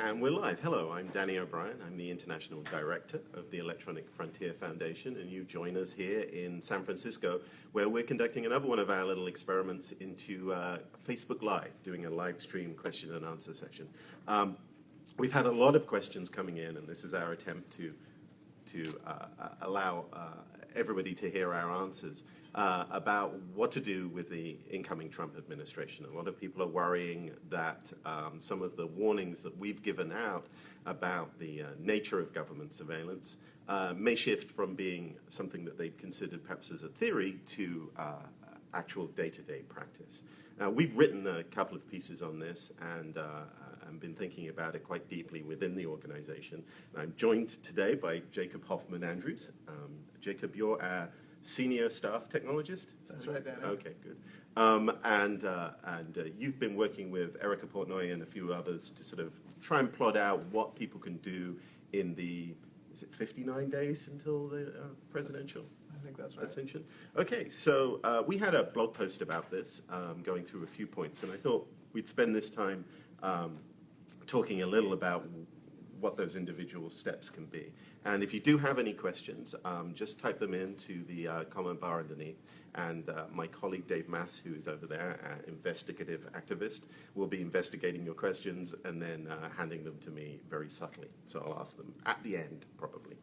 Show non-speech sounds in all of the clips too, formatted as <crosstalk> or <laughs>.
And we're live. Hello, I'm Danny O'Brien. I'm the International Director of the Electronic Frontier Foundation, and you join us here in San Francisco, where we're conducting another one of our little experiments into uh, Facebook Live, doing a live stream question and answer session. Um, we've had a lot of questions coming in, and this is our attempt to, to uh, uh allow uh, everybody to hear our answers uh, about what to do with the incoming Trump administration. A lot of people are worrying that um, some of the warnings that we've given out about the uh, nature of government surveillance uh, may shift from being something that they've considered perhaps as a theory to uh, actual day-to-day -day practice. Now, we've written a couple of pieces on this and uh, and been thinking about it quite deeply within the organization. And I'm joined today by Jacob Hoffman Andrews. Um, Jacob, you're our senior staff technologist? That's right, Dan. Okay, good. Um, and uh, and uh, you've been working with Erica Portnoy and a few others to sort of try and plot out what people can do in the, is it 59 days until the uh, presidential? I think that's right. Ascension. Okay, so uh, we had a blog post about this, um, going through a few points, and I thought we'd spend this time um, talking a little about what those individual steps can be. And if you do have any questions, um, just type them into the uh, comment bar underneath. And uh, my colleague Dave Maass, who is over there, an investigative activist, will be investigating your questions and then uh, handing them to me very subtly. So I'll ask them at the end, probably.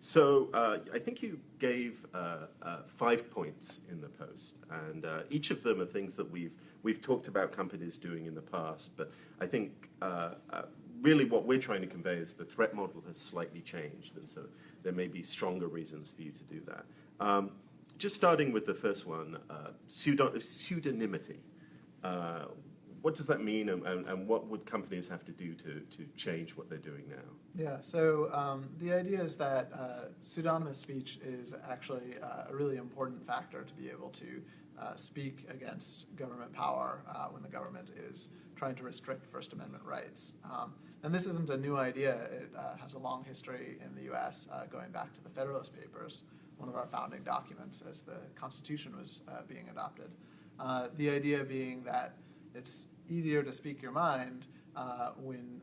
So uh, I think you gave uh, uh, five points in the post, and uh, each of them are things that we've we've talked about companies doing in the past. But I think uh, uh, really what we're trying to convey is the threat model has slightly changed, and so there may be stronger reasons for you to do that. Um, just starting with the first one, uh, pseudonymity. Uh, what does that mean, and, and, and, what would companies have to do to, to change what they're doing now? Yeah, so um, the idea is that uh, pseudonymous speech is actually uh, a really important factor to be able to uh, speak against government power uh, when the government is trying to restrict First Amendment rights. Um, and this isn't a new idea. It uh, has a long history in the U.S. Uh, going back to the Federalist Papers, one of our founding documents as the Constitution was being adopted. The idea being that it's easier to speak your mind when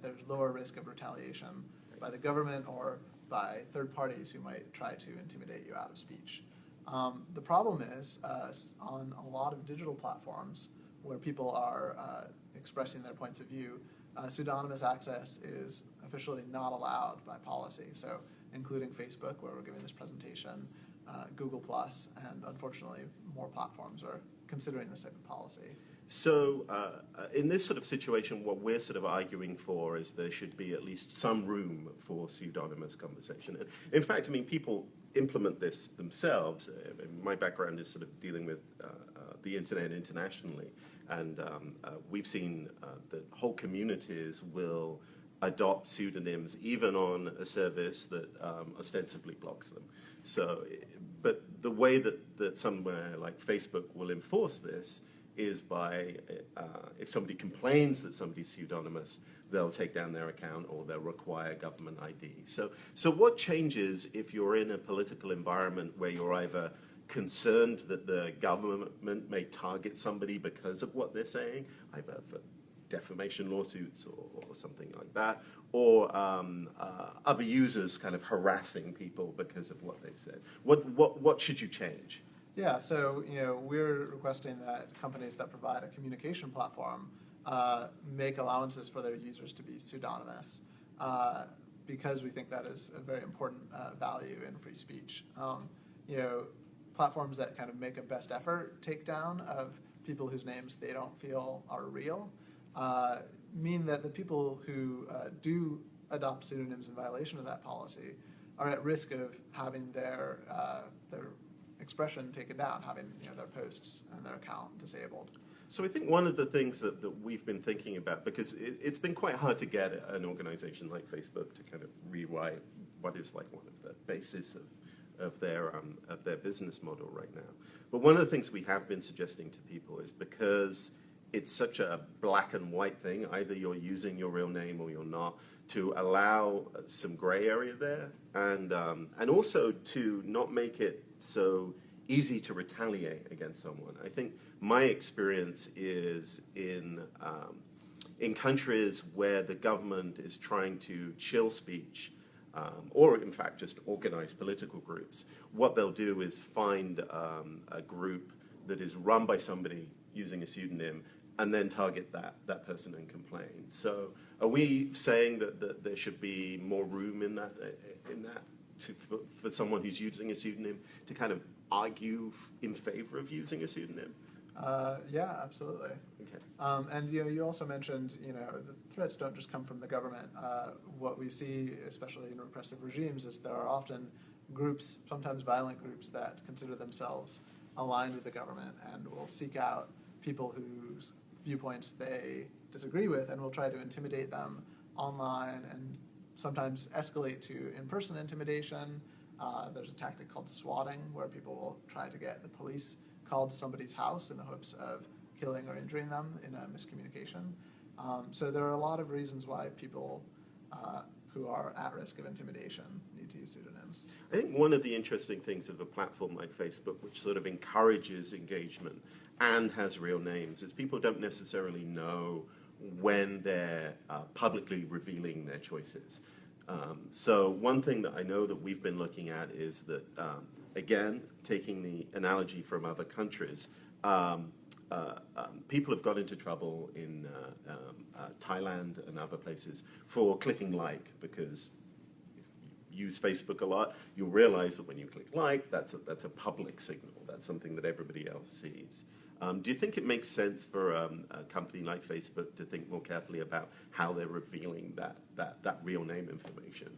there's lower risk of retaliation by the government or by third parties who might try to intimidate you out of speech. Um, the problem is, uh, on a lot of digital platforms where people are uh, expressing their points of view, uh, pseudonymous access is officially not allowed by policy. So including Facebook, where we're giving this presentation, uh, Google Plus, and unfortunately more platforms are considering this type of policy. So uh, uh, in this sort of situation, what we're sort of arguing for is there should be at least some room for pseudonymous conversation. And In fact, I mean, people implement this themselves. Uh, my background is sort of dealing with uh, uh, the internet internationally, and um, we've seen that whole communities will adopt pseudonyms even on a service that um, ostensibly blocks them. So, but the way that, that somewhere like Facebook will enforce this is by, uh, if somebody complains that somebody's pseudonymous, they'll take down their account or they'll require government ID. So, so what changes if you're in a political environment where you're either concerned that the government may target somebody because of what they're saying, either for defamation lawsuits or, or something like that, or um, uh, other users kind of harassing people because of what they've said. What, what, what should you change? Yeah, so you know we're requesting that companies that provide a communication platform uh, make allowances for their users to be pseudonymous uh, because we think that is a very important uh, value in free speech. Um, you know, platforms that kind of make a best effort takedown of people whose names they don't feel are real uh, mean that the people who uh, do adopt pseudonyms in violation of that policy are at risk of having their their expression taken down, having you know, their posts and their account disabled. So I think one of the things that, that we've been thinking about, because it, has been quite hard to get an organization like Facebook to kind of rewrite what is like one of the basis of, of, their, um, of their business model right now. But one of the things we have been suggesting to people is because it's such a black and white thing, either you're using your real name or you're not, to allow some gray area there, and, um, and also to not make it so easy to retaliate against someone. I think my experience is in, um, in countries where the government is trying to chill speech, um, or in fact just organize political groups, what they'll do is find um, a group that is run by somebody using a pseudonym and then target that, that person and complain. So are we saying that, that there should be more room in that, in that to, for, for someone who's using a pseudonym to kind of argue f- in favor of using a pseudonym? Uh, yeah, absolutely. Okay. Um, and you know, you also mentioned, you know, the threats don't just come from the government. Uh, what we see, especially in repressive regimes, is there are often groups, sometimes violent groups, that consider themselves aligned with the government and will seek out people whose viewpoints they disagree with and will try to intimidate them online and sometimes escalate to in-person intimidation. Uh, there's a tactic called swatting, where people will try to get the police called to somebody's house in the hopes of killing or injuring them in a miscommunication. Um, so there are a lot of reasons why people uh, who are at risk of intimidation need to use pseudonyms. I think one of the interesting things of a platform like Facebook, which sort of encourages engagement and has real names, is people don't necessarily know when they're uh, publicly revealing their choices. Um, so one thing that I know that we've been looking at is that, um, again, taking the analogy from other countries, um, uh, um, people have got into trouble in uh, um, uh, Thailand and other places for clicking like because use Facebook a lot, you'll realize that when you click like, that's a, that's a public signal. That's something that everybody else sees. Um, do you think it makes sense for um, a company like Facebook to think more carefully about how they're revealing that, that, that real name information?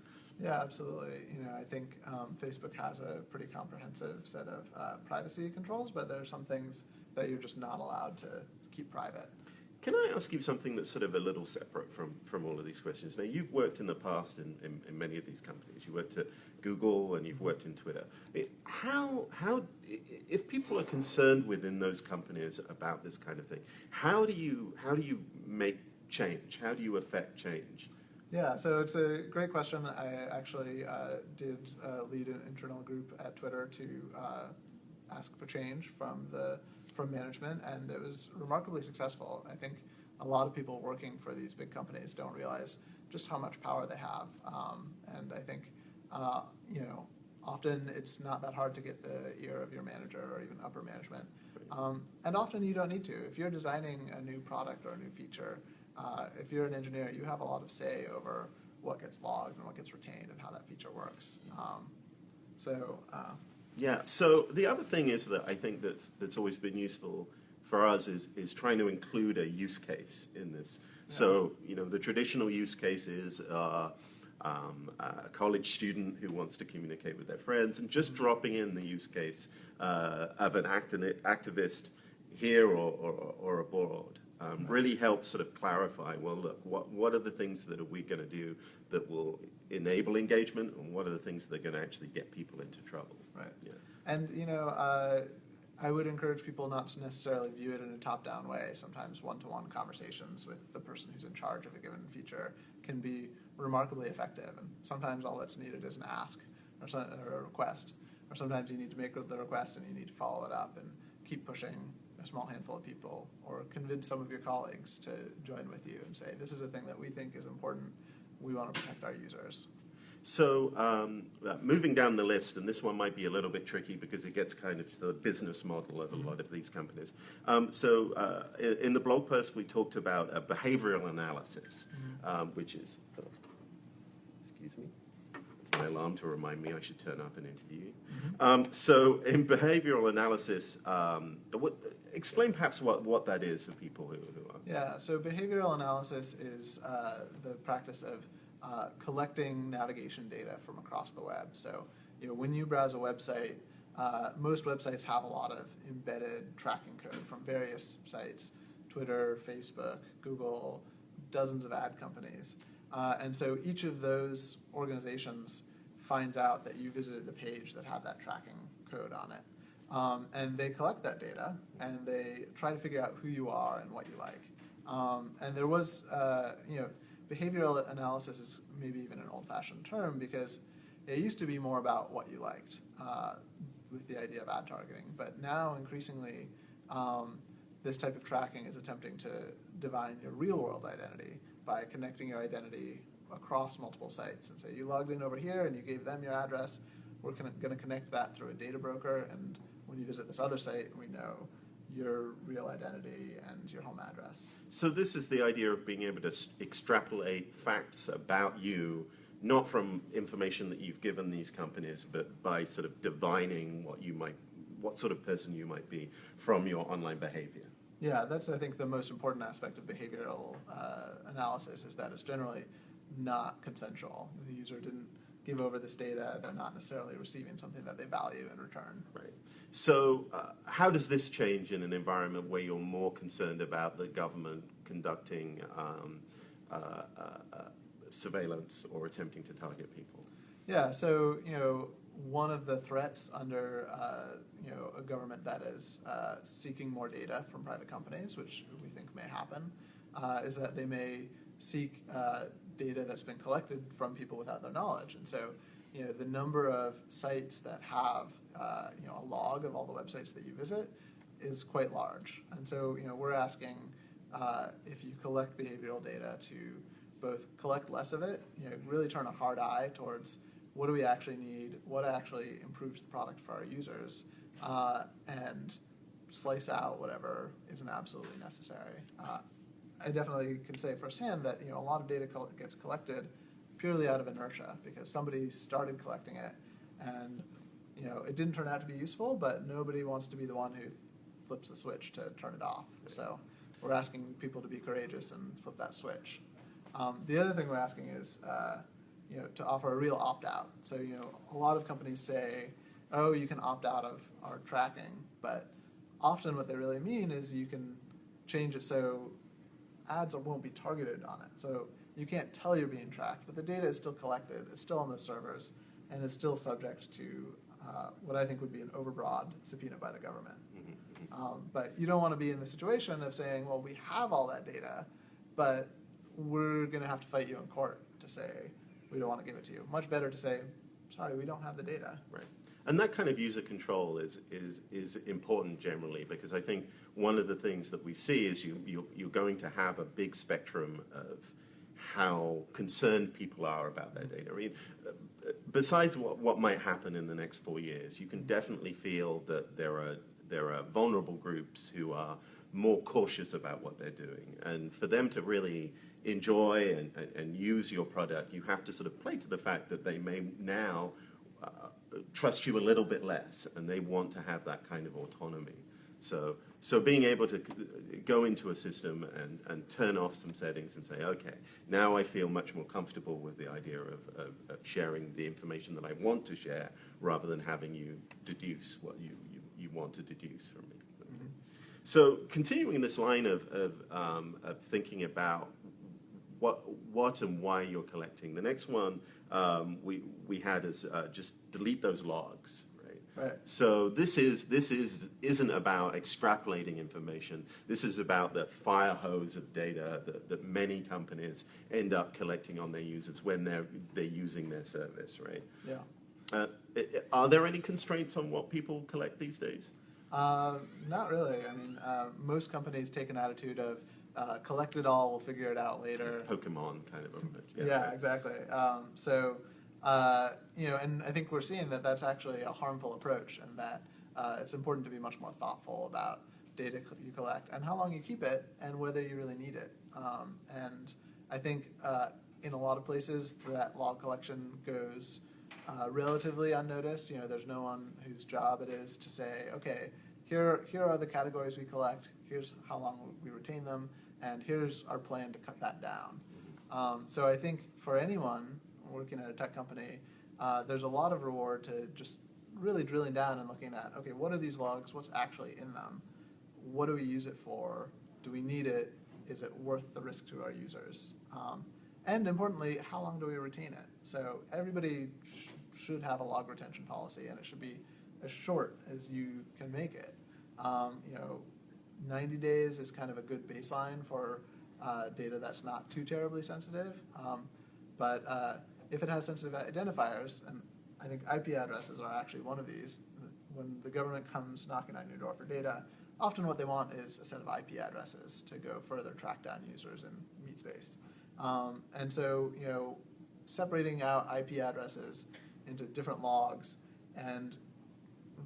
Yeah, absolutely. You know, I think um, Facebook has a pretty comprehensive set of uh, privacy controls, but there are some things that you're just not allowed to keep private. Can I ask you something that's sort of a little separate from, from all of these questions? Now, you've worked in the past in, in, in many of these companies. You worked at Google and you've worked in Twitter. It- how, how, if people are concerned within those companies about this kind of thing, how do you, how do you make change? How do you affect change? Yeah, so it's a great question. I actually uh, did uh, lead an internal group at Twitter to uh, ask for change from the from management, and it was remarkably successful. I think a lot of people working for these big companies don't realize just how much power they have, um, and I think uh, you know often it's not that hard to get the ear of your manager or even upper management, um, and often you don't need to. If you're designing a new product or a new feature, uh, if you're an engineer, you have a lot of say over what gets logged and what gets retained and how that feature works. Um, so, uh, Yeah. So the other thing is that I think that's that's always been useful for us is is trying to include a use case in this. So you know the traditional use case is uh, um, a college student who wants to communicate with their friends, and just dropping in the use case uh, of an acti- activist here or, or, or abroad um, really helps sort of clarify, well, look, what, what are the things that are we going to do that will enable engagement, and what are the things that are going to actually get people into trouble? right. Yeah. And, you know, uh, I would encourage people not to necessarily view it in a top down way. Sometimes one to one conversations with the person who's in charge of a given feature can be remarkably effective. And sometimes all that's needed is an ask or, some, or a request. Or sometimes you need to make the request and you need to follow it up and keep pushing a small handful of people or convince some of your colleagues to join with you and say, this is a thing that we think is important. We want to protect our users. So um, uh, moving down the list, and this one might be a little bit tricky because it gets kind of to the business model of a lot of these companies. Um, so uh, in, in the blog post, we talked about a behavioral analysis, um, which is, excuse me, alarm to remind me I should turn up and interview you. Um, so in behavioral analysis, um, what, explain perhaps what, what that is for people who, who are. Yeah, so behavioral analysis is uh, the practice of uh, collecting navigation data from across the web. So, you know, when you browse a website, uh, most websites have a lot of embedded tracking code from various sites Twitter, Facebook, Google, dozens of ad companies. Uh, and so each of those organizations finds out that you visited the page that had that tracking code on it. Um, and they collect that data and they try to figure out who you are and what you like. Um, and there was, uh, you know, behavioral analysis is maybe even an old fashioned term because it used to be more about what you liked uh, with the idea of ad targeting. But now, increasingly, um, this type of tracking is attempting to divine your real world identity by connecting your identity across multiple sites. And say you logged in over here and you gave them your address, we're going to connect that through a data broker. And when you visit this other site, we know your real identity and your home address. So this is the idea of being able to extrapolate facts about you, not from information that you've given these companies, but by sort of divining what you might, what sort of person you might be from your online behavior. Yeah, that's I think the most important aspect of behavioral uh, analysis is that it's generally not consensual. The user didn't give over this data; they're not necessarily receiving something that they value in return. Right. So, uh, how does this change in an environment where you're more concerned about the government conducting um, uh, uh, uh, surveillance or attempting to target people? Yeah, so you know, one of the threats under uh, you know a government that is uh, seeking more data from private companies, which we think may happen, uh, is that they may seek uh, data that's been collected from people without their knowledge, and so you know the number of sites that have uh, you know a log of all the websites that you visit is quite large, and so you know we're asking uh, if you collect behavioral data to both collect less of it, you know, really turn a hard eye towards what do we actually need, what actually improves the product for our users, uh, and slice out whatever isn't absolutely necessary. Uh, I definitely can say firsthand that you know a lot of data gets collected purely out of inertia because somebody started collecting it, and you know it didn't turn out to be useful, but nobody wants to be the one who flips the switch to turn it off. So we're asking people to be courageous and flip that switch. Um, the other thing we're asking is, uh, you know, to offer a real opt-out. So, you know, a lot of companies say, "Oh, you can opt out of our tracking," but often what they really mean is you can change it so ads won't be targeted on it. So you can't tell you're being tracked, but the data is still collected, it's still on the servers, and it's still subject to uh, what I think would be an overbroad subpoena by the government. Um, but you don't want to be in the situation of saying, well, we have all that data, but we're going to have to fight you in court to say we don't want to give it to you. Much better to say, sorry, we don't have the data. Right. And that kind of user control is, is, is important generally because I think one of the things that we see is you, you, you're going to have a big spectrum of how concerned people are about their data. I mean, besides what, what might happen in the next four years, you can definitely feel that there are, there are vulnerable groups who are more cautious about what they're doing. And for them to really enjoy and, and, and use your product, you have to sort of play to the fact that they may now uh, trust you a little bit less, and they want to have that kind of autonomy. So, so being able to go into a system and, and turn off some settings and say, okay, now I feel much more comfortable with the idea of, of, of sharing the information that I want to share, rather than having you deduce what you, you, you want to deduce from me. So continuing this line of, of, um, of thinking about what, what and why you're collecting. The next one um, we, we had is uh, just delete those logs, right? Right. So this is this is isn't about extrapolating information. This is about the fire hose of data that, that many companies end up collecting on their users when they're they're using their service, right? Yeah. Uh, are there any constraints on what people collect these days? Uh, not really. I mean, uh, most companies take an attitude of uh, collect it all, we'll figure it out later. Pokemon kind of approach. Yeah, right. exactly. Um, so, uh, you know, and I think we're seeing that that's actually a harmful approach, and that uh, it's important to be much more thoughtful about data you collect and how long you keep it, and whether you really need it. Um, and I think uh, in a lot of places that log collection goes uh, relatively unnoticed. You know, there's no one whose job it is to say, okay, here here are the categories we collect. Here's how long we retain them, and here's our plan to cut that down. Um, so I think for anyone working at a tech company, uh, there's a lot of reward to just really drilling down and looking at, okay, what are these logs? What's actually in them? What do we use it for? Do we need it? Is it worth the risk to our users? Um, and importantly, how long do we retain it? So everybody sh- should have a log retention policy, and it should be as short as you can make it. Um, you know, 90 days is kind of a good baseline for uh, data that's not too terribly sensitive. Um, but uh, if it has sensitive identifiers, and I think IP addresses are actually one of these, when the government comes knocking on your door for data, often what they want is a set of IP addresses to go further track down users in meat space. Um, and so, you know, separating out IP addresses into different logs and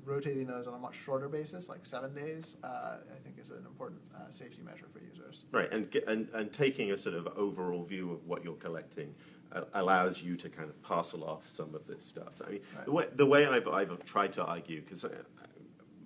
rotating those on a much shorter basis, like seven days, uh, I think is an important uh, safety measure for users. Right, and, and, and taking a sort of overall view of what you're collecting uh, allows you to kind of parcel off some of this stuff. I mean, Right. the way, the way I've, I've tried to argue, because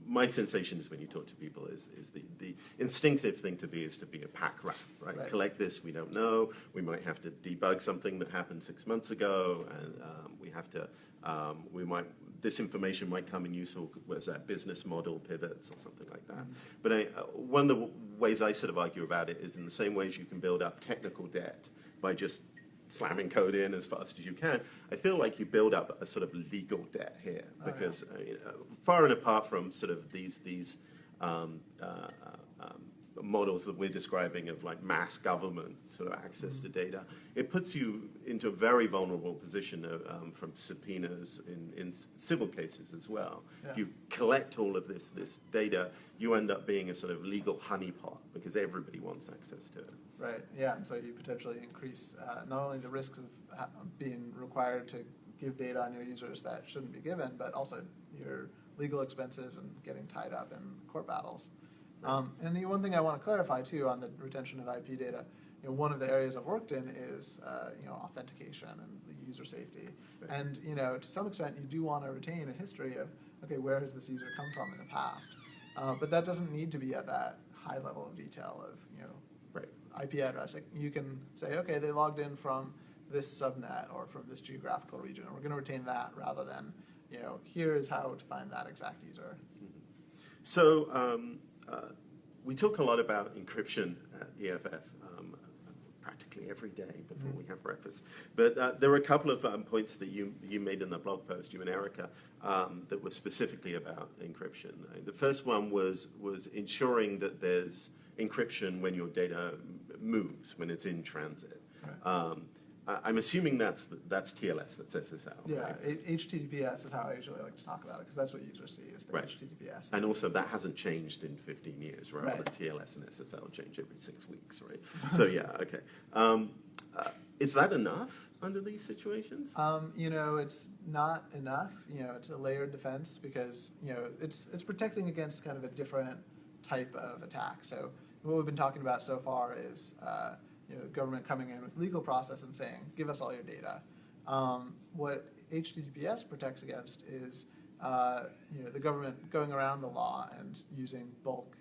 my sensation is when you talk to people is, is the, the instinctive thing to be is to be a pack rat, right? Right. Collect this, we don't know, we might have to debug something that happened six months ago, and um, we have to, um, we might, this information might come in useful, was that business model pivots or something like that. But I, one of the ways I sort of argue about it is in the same ways you can build up technical debt by just slamming code in as fast as you can. I feel like you build up a sort of legal debt here Oh, yeah. because uh, far and apart from sort of these these um, uh, uh, um, models that we're describing of like mass government sort of access to data, it puts you into a very vulnerable position of, um, from subpoenas in, in civil cases as well. If you collect all of this this data, you end up being a sort of legal honeypot because everybody wants access to it. Right, yeah, and so you potentially increase uh, not only the risks of being required to give data on your users that shouldn't be given, but also your legal expenses and getting tied up in court battles. Um, and the one thing I want to clarify too on the retention of IP data, you know, one of the areas I've worked in is uh, you know authentication and the user safety. Right. And you know, to some extent, you do want to retain a history of okay, where has this user come from in the past? Uh, but that doesn't need to be at that high level of detail of you know Right. IP address. Like, You can say, okay, they logged in from this subnet or from this geographical region, we're going to retain that rather than, you know, here is how to find that exact user. So um, uh, we talk a lot about encryption at EFF um, practically every day before Mhm. we have breakfast. But uh, there were a couple of um, points that you, you made in the blog post, you and Erica, um, that were specifically about encryption. The first one was, was ensuring that there's encryption when your data moves, when it's in transit. Right. I- I'm assuming that's, that's TLS, that's SSL. Yeah, right? HTTPS is how I usually like to talk about it because that's what users see is the Right. HTTPS. And also, that hasn't changed in 15 years, right? Right. The TLS and SSL change every six weeks, right? So, yeah, okay. Um, uh, is that enough under these situations? Um, you know, it's not enough. You know, it's a layered defense because you know it's it's protecting against kind of a different type of attack. So what we've been talking about so far is uh, you know government coming in with legal process and saying, give us all your data. Um, what HTTPS protects against is uh, you know the government going around the law and using bulk,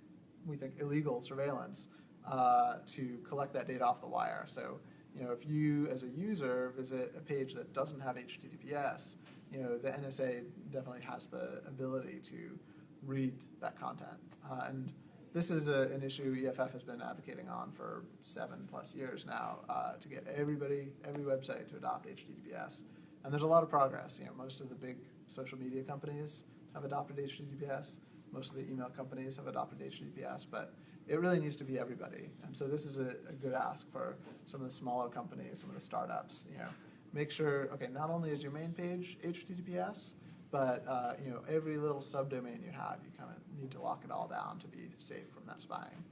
we think illegal surveillance uh, to collect that data off the wire. So you know, if you as a user visit a page that doesn't have HTTPS, you know, the NSA definitely has the ability to read that content. Uh, and this is a, an issue EFF has been advocating on for seven plus years now uh, to get everybody, every website to adopt HTTPS. And there's a lot of progress. You know, most of the big social media companies have adopted HTTPS. Most of the email companies have adopted HTTPS, but it really needs to be everybody. And so this is a, a good ask for some of the smaller companies, some of the startups. You know, make sure okay, not only is your main page HTTPS, but uh, you know every little subdomain you have, you kind of need to lock it all down to be safe from that spying.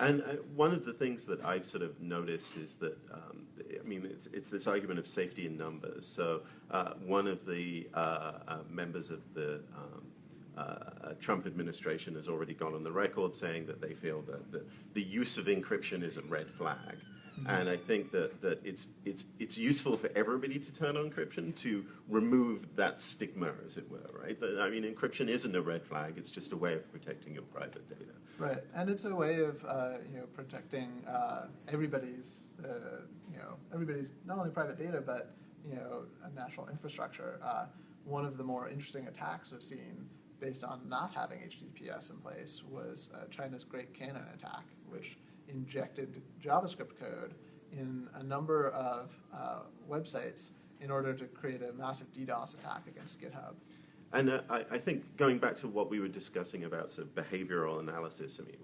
And uh, one of the things that I've sort of noticed is that, um, I mean, it's, it's this argument of safety in numbers. So uh, one of the uh, uh, members of the um, uh, Trump administration has already gone on the record saying that they feel that the use of encryption is a red flag. And I think that, that it's, it's, it's useful for everybody to turn on encryption to remove that stigma, as it were, right? That- I mean, encryption isn't a red flag, it's just a way of protecting your private data. Right, and it's a way of uh, you know protecting uh, everybody's uh, you know everybody's not only private data but you know a national infrastructure. Uh, one of the more interesting attacks we've seen based on not having HTTPS in place was uh, China's Great Cannon attack, which injected JavaScript code in a number of uh, websites in order to create a massive DDoS attack against GitHub. And uh, I, I think going back to what we were discussing about sort of behavioral analysis, I mean,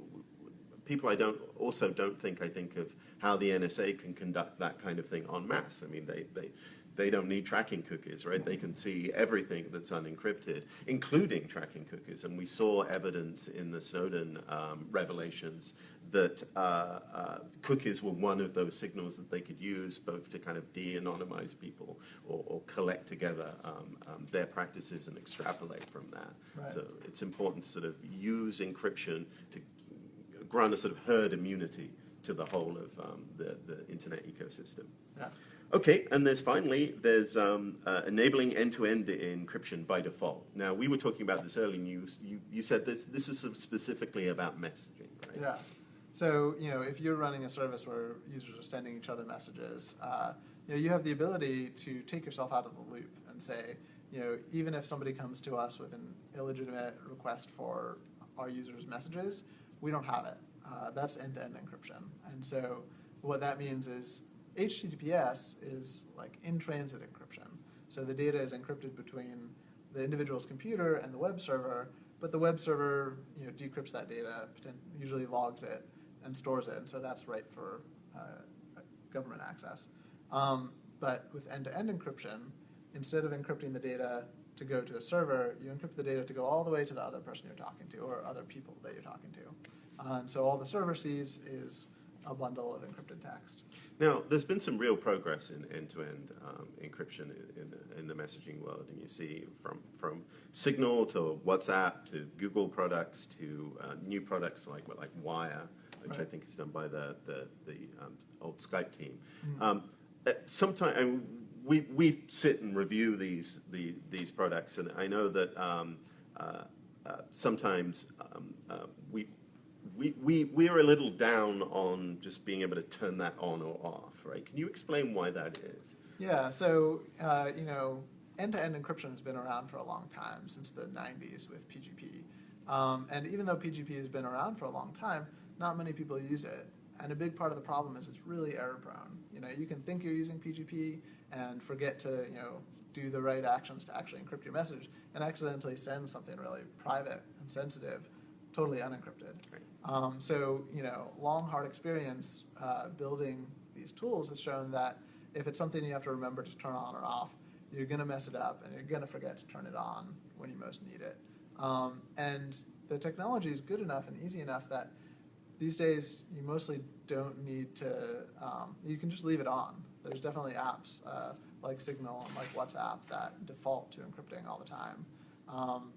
people I don't also don't think I think of how the NSA can conduct that kind of thing en masse. I mean, they they they don't need tracking cookies, right? They can see everything that's unencrypted, including tracking cookies. And we saw evidence in the Snowden um, revelations that uh, uh, cookies were one of those signals that they could use both to kind of de-anonymize people or, or collect together um, um, their practices and extrapolate from that. Right. So it's important to sort of use encryption to grant a sort of herd immunity to the whole of um, the, the internet ecosystem. Yeah. Okay, and there's finally, there's um, uh, enabling end-to-end encryption by default. Now, we were talking about this earlier, and you, you, you said this, this is specifically about messaging, right? Yeah. So, you know, if you're running a service where users are sending each other messages, uh, you know, you have the ability to take yourself out of the loop and say, you know, even if somebody comes to us with an illegitimate request for our users' messages, we don't have it. Uh, that's end-to-end encryption. And so what that means is HTTPS is like in-transit encryption. So the data is encrypted between the individual's computer and the web server, but the web server, you know, decrypts that data, usually logs it and stores it, and so that's right for uh, government access. Um, but with end-to-end encryption, instead of encrypting the data to go to a server, you encrypt the data to go all the way to the other person you're talking to or other people that you're talking to. And so all the server sees is a bundle of encrypted text. Now, there's been some real progress in end-to-end um, encryption in, in, in the messaging world, and you see from, from Signal to WhatsApp to Google products to uh, new products like like Wire, which I think is done by the the, the um, old Skype team. Mm. Um, Sometimes we we sit and review these the, these products, and I know that um, uh, uh, sometimes um, uh, we we, we, we're a little down on just being able to turn that on or off, right? Can you explain why that is? Yeah, so, uh, you know, end-to-end encryption has been around for a long time, since the 90s with PGP. Um, and even though PGP has been around for a long time, not many people use it. And a big part of the problem is it's really error prone. You know, you can think you're using PGP and forget to, you know, do the right actions to actually encrypt your message and accidentally send something really private and sensitive, totally unencrypted. Um, so, you know, long, hard experience uh, building these tools has shown that if it's something you have to remember to turn on or off, you're going to mess it up and you're going to forget to turn it on when you most need it. Um, and the technology is good enough and easy enough that these days you mostly don't need to, um, you can just leave it on. There's definitely apps uh, like Signal and like WhatsApp that default to encrypting all the time. Um,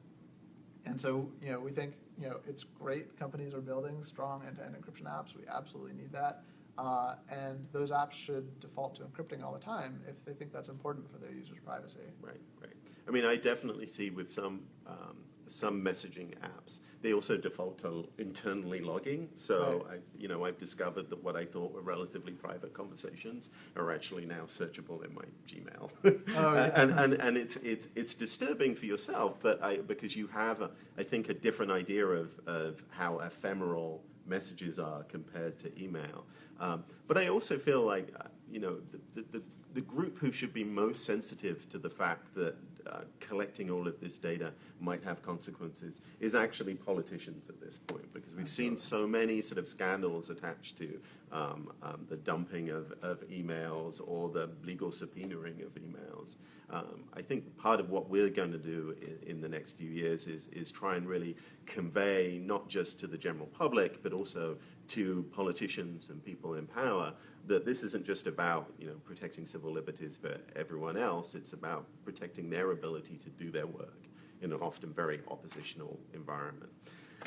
and so, you know, we think, you know, it's great companies are building strong end-to-end encryption apps. We absolutely need that. Uh, and those apps should default to encrypting all the time if they think that's important for their users' privacy. Right, right. I mean, I definitely see with some um, some messaging apps, they also default to internally logging. So, I, you know, I've discovered that what I thought were relatively private conversations are actually now searchable in my Gmail. Oh, yeah. <laughs> and, and and it's it's it's disturbing for yourself, but I because you have, a, I think, a different idea of of how ephemeral messages are compared to email. Um, but I also feel like, uh, you know, the, the, the group who should be most sensitive to the fact that uh, collecting all of this data might have consequences is actually politicians at this point, because we've seen so many sort of scandals attached to um, um, the dumping of, of emails or the legal subpoenaing of emails. Um, I think part of what we're going to do in, in the next few years is, is try and really convey not just to the general public, but also to politicians and people in power that this isn't just about you know protecting civil liberties for everyone else. It's about protecting their ability to do their work in an often very oppositional environment.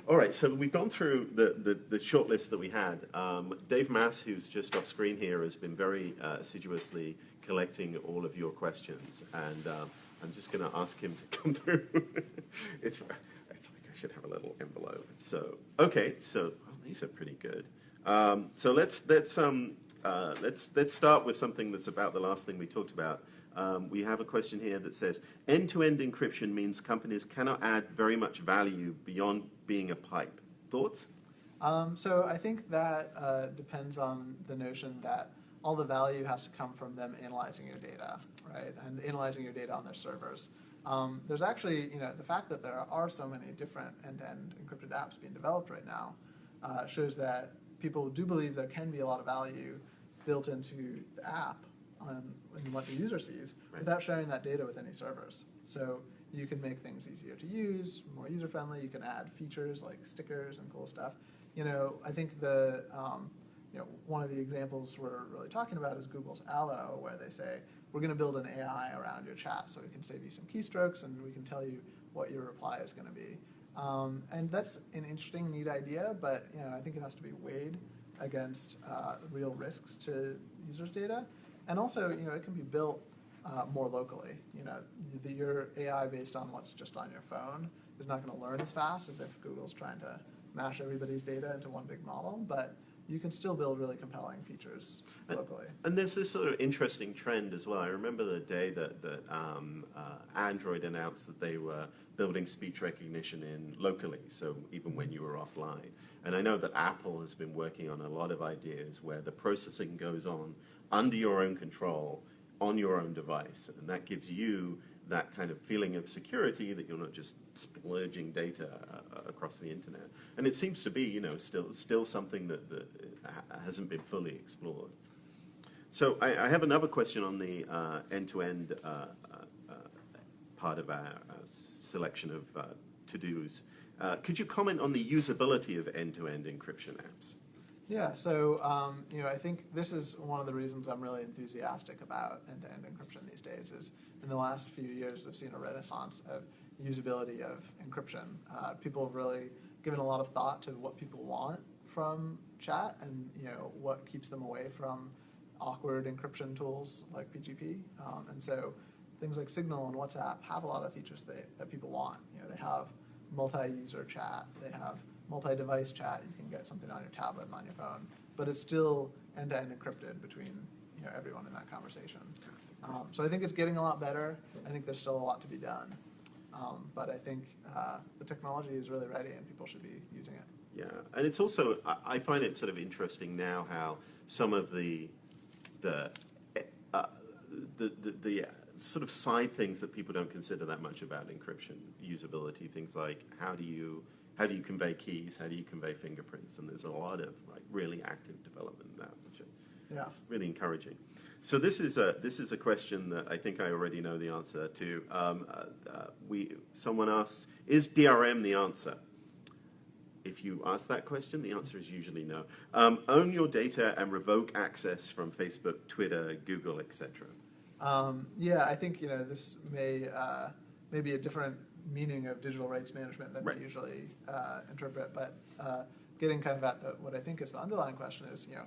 All right, so we've gone through the, the, the short list that we had. Um, Dave Maass, who's just off screen here, has been very uh, assiduously collecting all of your questions, and um, I'm just going to ask him to <laughs> come through. it's, it's like I should have a little envelope. So, okay, so these are pretty good. Um, so let's let's um, uh, let's let's start with something that's about the last thing we talked about. Um, we have a question here that says, end-to-end encryption means companies cannot add very much value beyond being a pipe. Thoughts? Um, so I think that uh, depends on the notion that all the value has to come from them analyzing your data, right? And analyzing your data on their servers. Um, there's actually, you know, the fact that there are so many different end-to-end encrypted apps being developed right now uh, shows that people do believe there can be a lot of value built into the app on in what the user sees Right. without sharing that data with any servers. So you can make things easier to use, more user friendly. You can add features like stickers and cool stuff. You know, I think the um, you know one of the examples we're really talking about is Google's Allo, where they say we're going to build an AI around your chat, so we can save you some keystrokes and we can tell you what your reply is going to be. Um, and that's an interesting, neat idea, but you know I think it has to be weighed against uh, real risks to users' data, and also you know it can be built uh, more locally. You know, the, your AI based on what's just on your phone is not going to learn as fast as if Google's trying to mash everybody's data into one big model, but you can still build really compelling features And- locally. And there's this sort of interesting trend as well. I remember the day that, that um, uh, Android announced that they were building speech recognition in locally, so even when you were offline. And I know that Apple has been working on a lot of ideas where the processing goes on under your own control on your own device, and that gives you that kind of feeling of security that you're not just splurging data uh, across the internet. And it seems to be, you know, still still something that, that hasn't been fully explored. So I, I have another question on the uh, end-to-end uh, uh, uh, part of our uh, selection of uh, to-dos. Uh, could you comment on the usability of end-to-end encryption apps? Yeah, so um, you know, I think this is one of the reasons I'm really enthusiastic about end-to-end encryption these days. Is in the last few years we've seen a renaissance of usability of encryption. Uh, people have really given a lot of thought to what people want from chat, and you know what keeps them away from awkward encryption tools like PGP. Um, and so things like Signal and WhatsApp have a lot of features that, that people want. You know, they have multi-user chat, they have multi-device chat. You can get something on your tablet and on your phone, but it's still end-to-end encrypted between you know everyone in that conversation. Um, so I think it's getting a lot better. I think there's still a lot to be done, um, but I think uh, the technology is really ready and people should be using it. Yeah, and it's also I, find it sort of interesting now how some of the the uh, the, the, the sort of side things that people don't consider that much about encryption usability things like how do you how do you convey keys how do you convey fingerprints and there's a lot of like really active development in that which Yeah. is really encouraging so this is a this is a question that I think I already know the answer to um, uh, uh, we someone asks is DRM the answer if you ask that question, the answer is usually no. Um, own your data and revoke access from Facebook, Twitter, Google, etc. Um, yeah, I think you know this may uh, may be a different meaning of digital rights management than Right. we usually uh, interpret, but uh, getting kind of at the, what I think is the underlying question is you know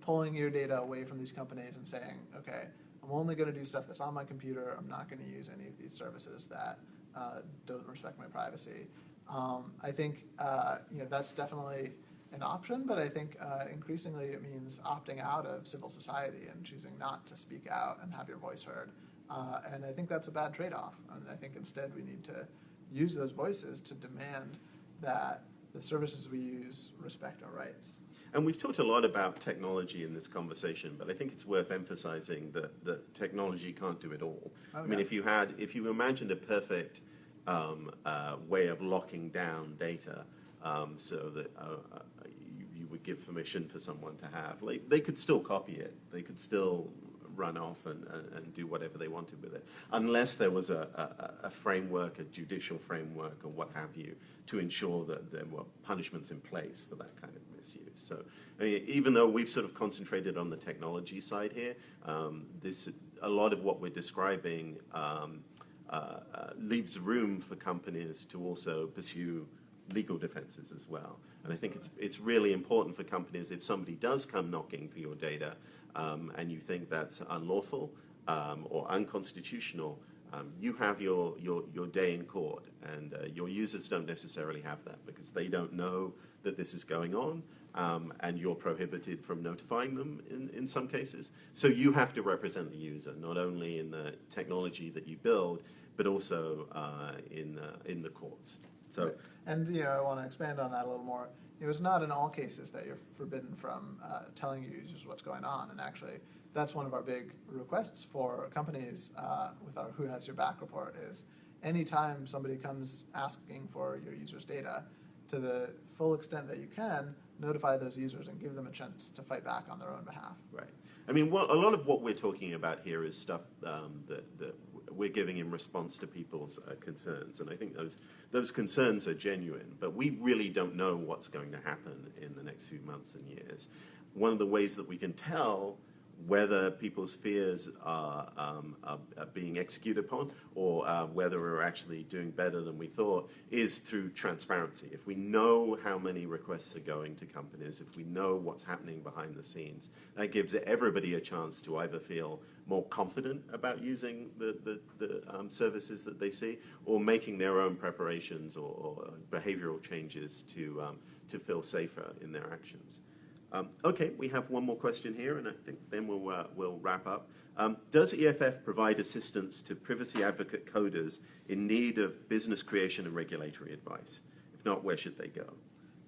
pulling your data away from these companies and saying, okay, I'm only going to do stuff that's on my computer. I'm not going to use any of these services that uh, don't respect my privacy. Um, I think uh, you know that's definitely an option, but I think uh, increasingly it means opting out of civil society and choosing not to speak out and have your voice heard. Uh, and I think that's a bad trade-off. And I think instead we need to use those voices to demand that the services we use respect our rights. And we've talked a lot about technology in this conversation, but I think it's worth emphasizing that, that technology can't do it all. Oh, I mean, yeah. if you had, if you imagined a perfect um, uh, way of locking down data um, so that uh, uh, you, you would give permission for someone to have, like, they could still copy it. They could still run off and, and, do whatever they wanted with it, unless there was a, a, a framework, a judicial framework, or what have you, to ensure that there were punishments in place for that kind of misuse. So, I mean, even though we've sort of concentrated on the technology side here, um, this a lot of what we're describing um, uh, uh, leaves room for companies to also pursue legal defenses as well. And I think it's, it's really important for companies if somebody does come knocking for your data um, and you think that's unlawful um, or unconstitutional, um, you have your, your, your day in court. And uh, your users don't necessarily have that because they don't know that this is going on. Um, and you're prohibited from notifying them in, in some cases. So you have to represent the user, not only in the technology that you build, but also uh, in, uh, in the courts. So And you know, I want to expand on that a little more. It was not in all cases that you're forbidden from uh, telling your users what's going on, and actually, that's one of our big requests for companies uh, with our Who Has Your Back report. Is anytime somebody comes asking for your users' data, to the full extent that you can, notify those users and give them a chance to fight back on their own behalf. Right. I mean, what, a lot of what we're talking about here is stuff um, that, that we're giving in response to people's uh, concerns, and I think those those concerns are genuine. But we really don't know what's going to happen in the next few months and years. One of the ways that we can tell whether people's fears are, um, are, are being executed upon or uh, whether we're actually doing better than we thought is through transparency. If we know how many requests are going to companies, if we know what's happening behind the scenes, that gives everybody a chance to either feel more confident about using the, the, the um, services that they see or making their own preparations or, or behavioral changes to, um, to feel safer in their actions. Um, okay, we have one more question here, and I think then we'll, uh, we'll wrap up. Um, does EFF provide assistance to privacy advocate coders in need of business creation and regulatory advice? If not, where should they go?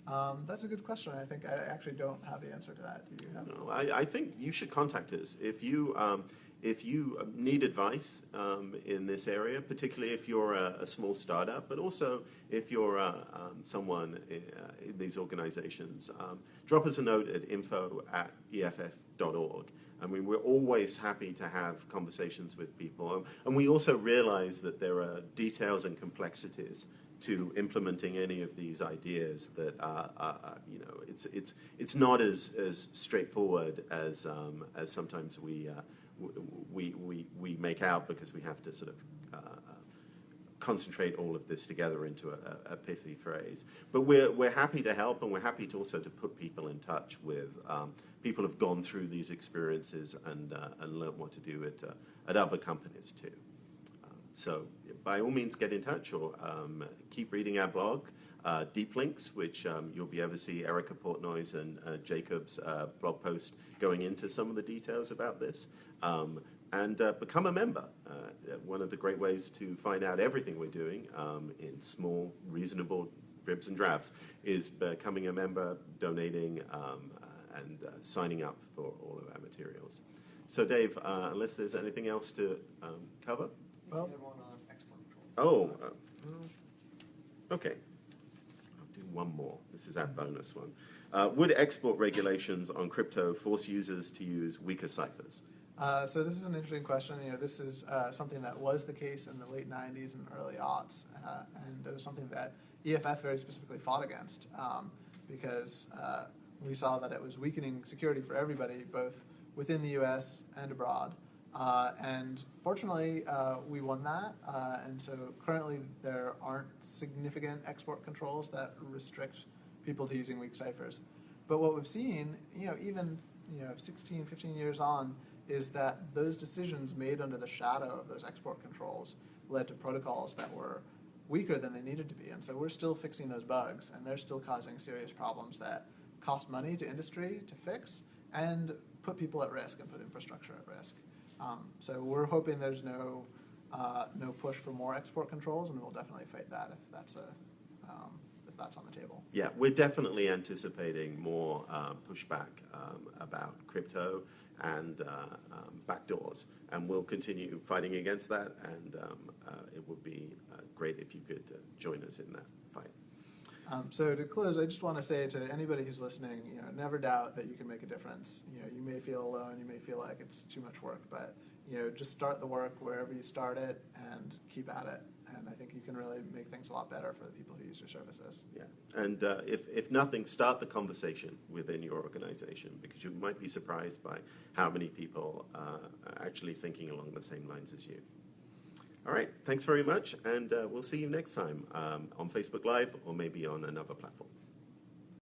Um, that's a good question. I think I actually don't have the answer to that. Do you have? No, I, I think you should contact us. If you, um, if you need advice um, in this area, particularly if you're a, a small startup, but also if you're uh, um, someone in, uh, in, these organizations, um, drop us a note at info at eff.org. I mean, we're always happy to have conversations with people. And we also realize that there are details and complexities to implementing any of these ideas that are, are, you know, it's, it's, it's not as, as straightforward as, um, as sometimes we, uh, we, we, we make out because we have to sort of uh, concentrate all of this together into a, a, pithy phrase. But we're, we're happy to help and we're happy to also to put people in touch with um, people who've gone through these experiences and, uh, and learned what to do at, uh, at other companies too. Um, so by all means get in touch or um, keep reading our blog. Uh, Deep Links, which um, you'll be able to see Erica Portnoy's and uh, Jacob's uh, blog post going into some of the details about this. Um, and uh, become a member. Uh, one of the great ways to find out everything we're doing um, in small, reasonable dribs and drabs is becoming a member, donating, um, uh, and signing up for all of our materials. So Dave, unless there's anything else to um, cover? Well, Oh, uh, okay. One more. This is our bonus one. Uh, would export regulations on crypto force users to use weaker ciphers? Uh, so this is an interesting question. You know, this is uh, something that was the case in the late 90s and early aughts, uh, and it was something that EFF very specifically fought against um, because uh, we saw that it was weakening security for everybody, both within the U.S. and abroad. Uh, and fortunately, uh, we won that. Uh, and so currently, there aren't significant export controls that restrict people to using weak ciphers. But what we've seen, you know, even you know, 16, 15 years on, is that those decisions made under the shadow of those export controls led to protocols that were weaker than they needed to be. And so we're still fixing those bugs, and they're still causing serious problems that cost money to industry to fix and put people at risk and put infrastructure at risk. Um, so we're hoping there's no uh, no push for more export controls, and we'll definitely fight that if that's a um, if that's on the table. Yeah, we're definitely anticipating more uh, pushback um, about crypto and uh, um, backdoors, and we'll continue fighting against that. And um, uh, it would be uh, great if you could uh, join us in that fight. Um, so to close, I just want to say to anybody who's listening, you know, never doubt that you can make a difference. You know, you may feel alone, you may feel like it's too much work, but you know, just start the work wherever you start it and keep at it. And I think you can really make things a lot better for the people who use your services. Yeah, and uh, if, if nothing, start the conversation within your organization because you might be surprised by how many people uh, are actually thinking along the same lines as you. All right, thanks very much, and uh, we'll see you next time um, on Facebook Live or maybe on another platform.